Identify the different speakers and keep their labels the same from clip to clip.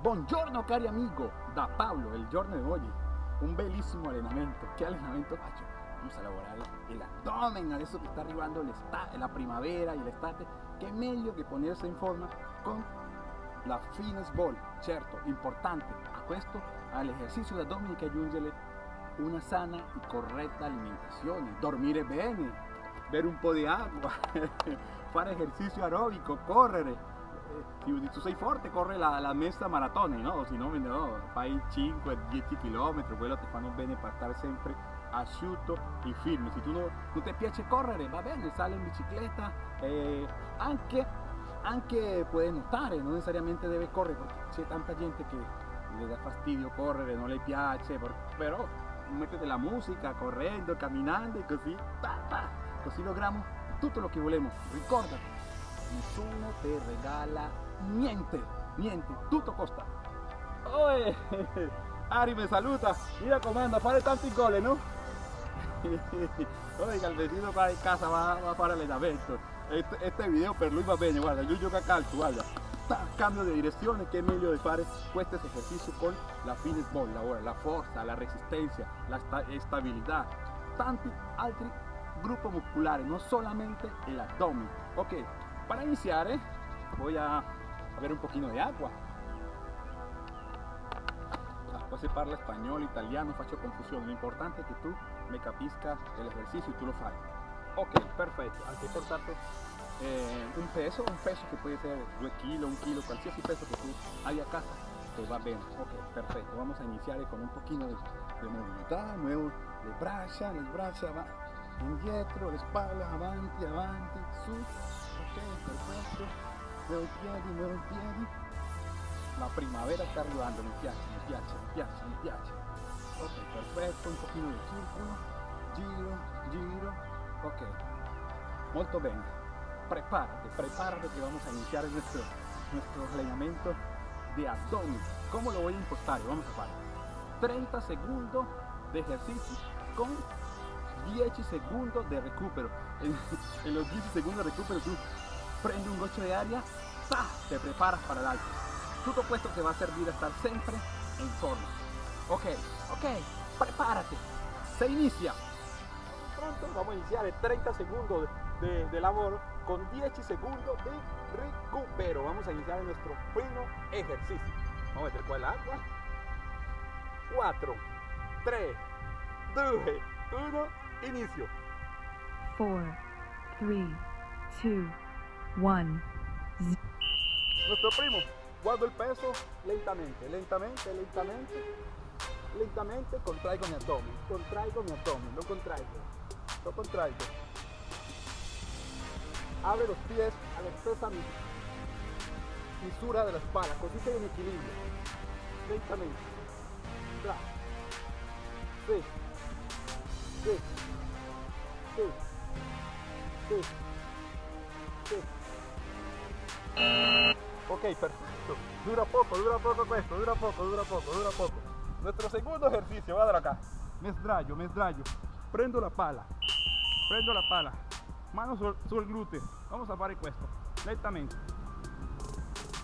Speaker 1: Buongiorno cari amigo, da Pablo, il giorno di oggi, un bellissimo allenamento. Che allenamento faccio? Vamos a lavorare el abdomen, adesso che sta arrivando la primavera y l'estate, che meglio che ponersi in forma con la fitness ball. Certo, importante. A questo, all'esercizio di abdomen che aggiungere una sana y correcta alimentación, dormire bene, bere un po' di acqua, fare ejercicio aeróbico, correre, se tu sei forte corre la, la messa maratona, no? Se no, no, fai 5-10 km, quello ti fanno bene per stare sempre asciutto e firme. Se tu no, non ti piace correre, va bene, sale in bicicletta, eh, anche, anche puoi nuotare, non necessariamente deve correre, perché c'è tanta gente che le dà fastidio correre, non le piace, però mettete la musica correndo, camminando e così, pa, pa, così logramos tutto lo che volemo. Ricordati, nessuno te regala niente, niente, tutto costa. Oye, Ari me saluta, mira comanda, fare tanti gol, ¿no? Oiga, el vecino in casa, va, va a fare allenamento. Este, este video per lui va bene, guarda, io gioco a calcio, guarda. Cambio de dirección, que meglio de fare questo ejercicio con la fitness ball, la, la fuerza, la resistencia, la estabilidad, tanti altri gruppi musculares, no solamente el abdomen. Ok, para iniciar, eh, voy a, ver un poquito de agua. Después se parla español, italiano, faccio confusión. Lo importante es que tú me capiscas el ejercicio y tú lo fai. Ok, perfecto. Anche portarte eh, un peso, un peso que puede ser 2 kilos, un kilo, cualquier peso que tú hay a casa, te va bien. Ok, perfecto. Vamos a iniciar con un poquito de, de movilidad, muevo le braccia, le braccia, va indietro, le spalle, avanti, avanti, su, ok, perfetto, muevo i piedi, muevo i piedi, la primavera sta arrivando, mi piace, mi piace, mi piace, mi piace, ok, perfetto, un pochino di circolo, giro, giro, ok, molto bene, prepárate, prepárate que vamos a iniciar nuestro, nuestro entrenamiento de abdomen, ¿cómo lo voy a impostar? Vamos a hacer 30 segundos de ejercicio con 10 segundos de recupero. En, los 10 segundos de recupero tú prendes un gocho de aria, te preparas para el alto. Todo esto te va a servir a estar siempre en forma. Ok, ok, prepárate. Se inicia. Pronto vamos a iniciar 30 segundos de, de labor con 10 segundos de recupero. Vamos a iniciar nuestro primer ejercicio. Vamos a meter con el agua. 4, 3, 2, 1, inicio.
Speaker 2: 4, 3, 2, 1.
Speaker 1: Nuestro primo, guardo el peso lentamente, lentamente, lentamente, lentamente, contraigo mi abdomen, contraigo mi abdomen, lo contraigo, lo contraigo. Abre los pies a la expresa fisura de la espalda, se en equilibrio, lentamente. Sí. Ok, perfecto. Dura poco, dura poco esto, dura poco, dura poco, dura poco. Nuestro segundo ejercicio, guarda acá. Me sdraio, me sdraio. Prendo la pala. Prendo la pala. Mano sul, sul glúteo. Vamos a fare questo. Lentamente.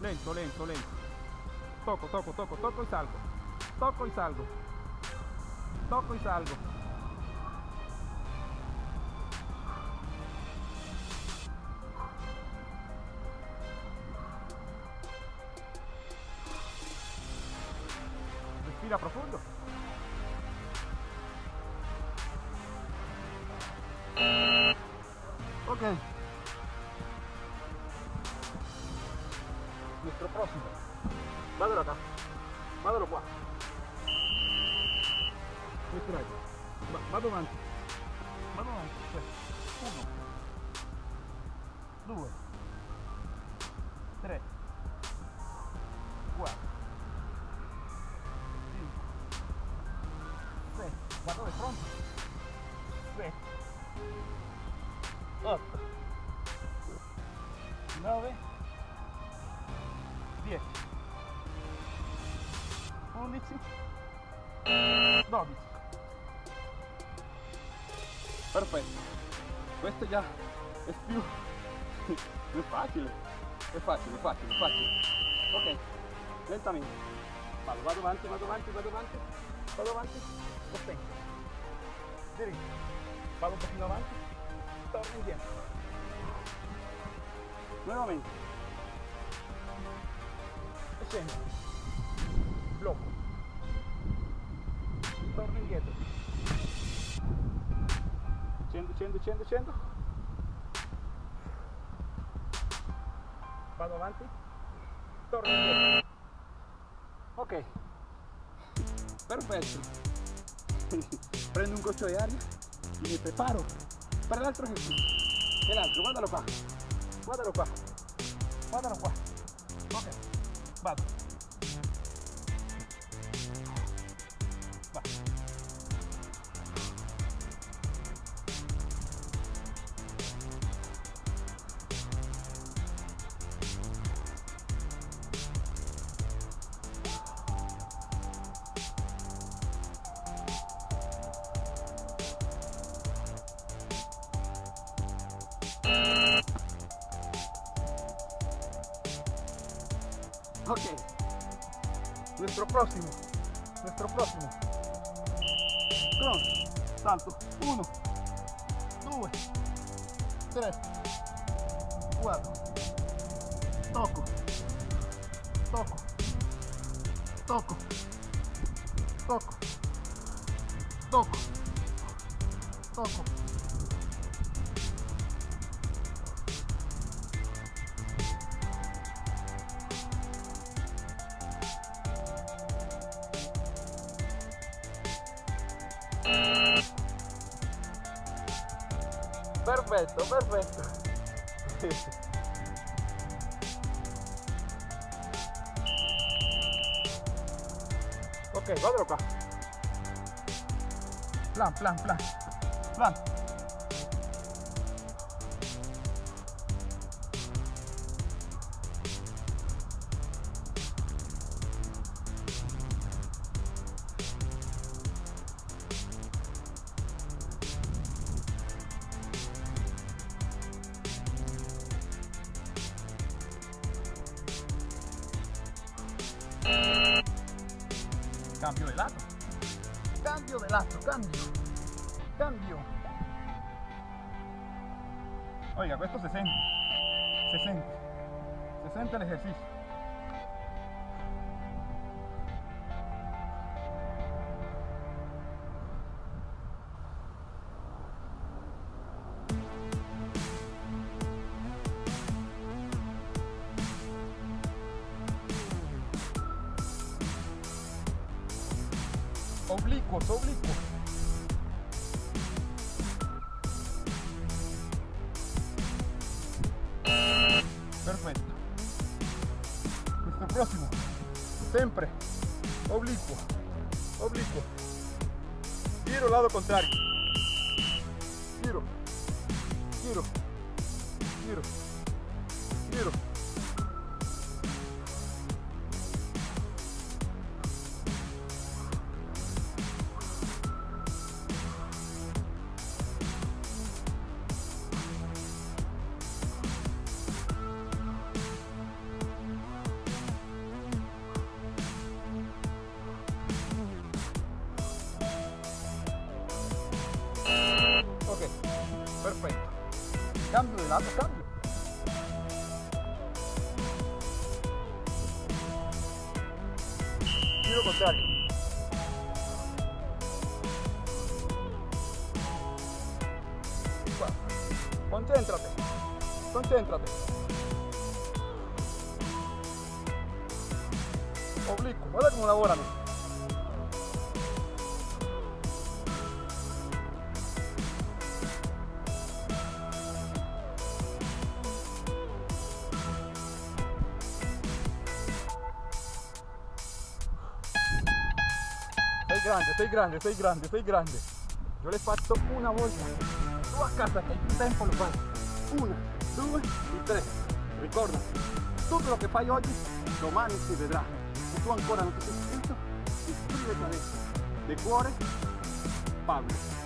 Speaker 1: Lento, lento, lento. Toco, toco, toco, toco y salgo. Toco y salgo. Toco y salgo. Respira profundo. Ok. Nuestro próximo. Vádalo acá. Vádalo qua. Nuestro aire. Avanti. Vado avanti. Questo. Uno. Due. Sei. Guarda, è pronto? Sette. 8 9 10 11 12 perfetto. Questo già è più è facile. È facile è facile è facile. Ok. Lentamente. Vado, vado avanti, vado avanti, vado avanti, vado avanti, sostengo. Diritto. Vado un pochino avanti, torno indietro. Nuevamente. E scendo. Blocco. Torno indietro. Scendo, scendo, scendo, scendo. Vado avanti. Torno indietro. Ok. Perfetto. Prendo un goccio di aria y me preparo para el otro ejercicio. El altro, guardalo qua. Guardalo qua. Guardalo qua. Ok. Vado. Ok. Nuestro próximo. Nuestro próximo. Cross. Salto. Uno. Due. Tres. Cuatro. Toco. Toco. Toco. Toco. Toco. Toco. Perfetto, perfetto. ok, guardalo qua. Plan, plan, plan. Plan. Cambio de lato. Cambio de lato, cambio. Cambio. Oiga. Se sente. Se sente el ejercicio. Oblicuos, oblicuos. Perfetto. Questo prossimo, sempre oblicuo, oblicuo. Giro lado contrario. Giro, giro, giro, giro. Lado, cambio. Giro contrario. Concéntrate. Concéntrate. Oblicuo, guarda cómo lavorano. Sei grande, sei grande, sei grande, sei grande. Io l'ho fatto una volta. Tu a casa che hai tempo lo fai. Una, due e tre. Ricorda, tutto lo che fai oggi, domani si vedrà. Se tu ancora non ti sei iscritto, iscriviti adesso. De cuore, Pablo.